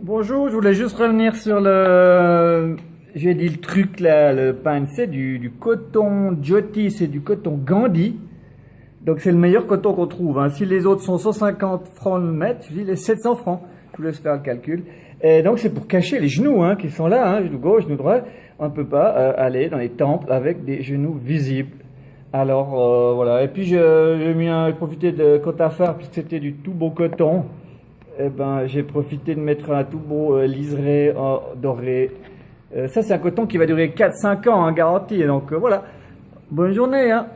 Bonjour, je voulais juste revenir sur le... J'ai dit le truc là, le pain, c'est du, du coton Jyoti, c'est du coton Gandhi. Donc c'est le meilleur coton qu'on trouve. Hein. Si les autres sont 150 francs le mètre, je dis les 700 francs. Je vous laisse faire le calcul. Et donc c'est pour cacher les genoux hein, qui sont là, hein, genou gauche, genou droit. On ne peut pas euh, aller dans les temples avec des genoux visibles. Alors euh, voilà. Et puis j'ai mis un, profité de côte à faire puisque c'était du tout beau coton eh ben, j'ai profité de mettre un tout beau euh, liseré en doré. Euh, ça, c'est un coton qui va durer 4-5 ans, hein, garanti. Donc euh, voilà. Bonne journée. Hein.